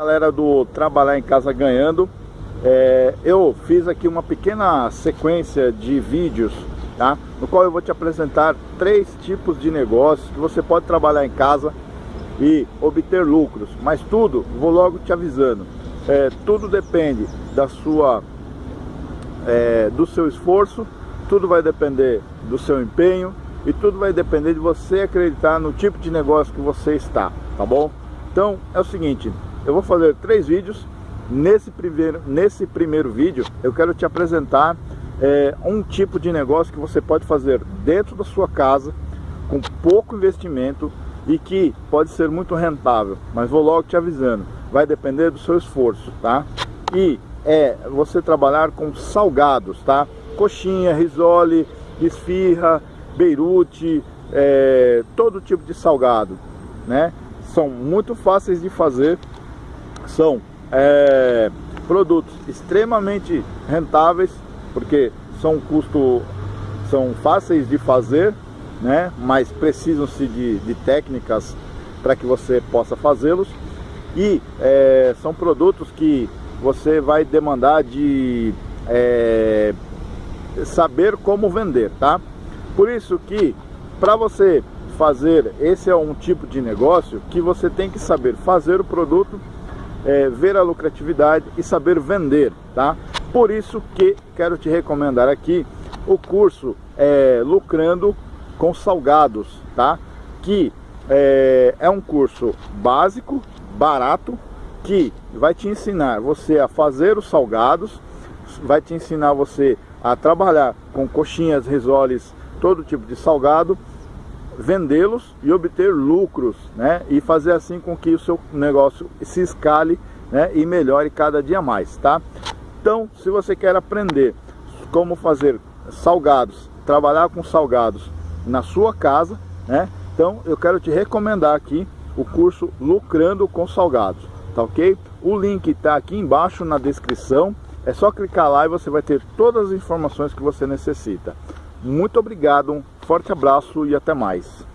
Galera do Trabalhar em Casa Ganhando, é, eu fiz aqui uma pequena sequência de vídeos, tá? No qual eu vou te apresentar três tipos de negócios que você pode trabalhar em casa e obter lucros. Mas tudo, vou logo te avisando, é, tudo depende da sua, é, do seu esforço, tudo vai depender do seu empenho e tudo vai depender de você acreditar no tipo de negócio que você está, tá bom? Então é o seguinte, eu vou fazer três vídeos. Nesse primeiro, nesse primeiro vídeo eu quero te apresentar é, um tipo de negócio que você pode fazer dentro da sua casa com pouco investimento e que pode ser muito rentável, mas vou logo te avisando, vai depender do seu esforço, tá? E é você trabalhar com salgados, tá? Coxinha, risole, esfirra, beirute, é, todo tipo de salgado, né? São muito fáceis de fazer são é, produtos extremamente rentáveis, porque são custo, são fáceis de fazer, né? mas precisam-se de, de técnicas para que você possa fazê-los. E é, são produtos que você vai demandar de é, saber como vender, tá? Por isso que para você fazer, esse é um tipo de negócio que você tem que saber fazer o produto é, ver a lucratividade e saber vender, tá? Por isso que quero te recomendar aqui o curso é, Lucrando com Salgados, tá? Que é, é um curso básico, barato, que vai te ensinar você a fazer os salgados, vai te ensinar você a trabalhar com coxinhas, risoles, todo tipo de salgado vendê-los e obter lucros, né? E fazer assim com que o seu negócio se escale, né? E melhore cada dia mais, tá? Então, se você quer aprender como fazer salgados, trabalhar com salgados na sua casa, né? Então, eu quero te recomendar aqui o curso Lucrando com Salgados, tá ok? O link está aqui embaixo na descrição. É só clicar lá e você vai ter todas as informações que você necessita. Muito obrigado, forte abraço e até mais.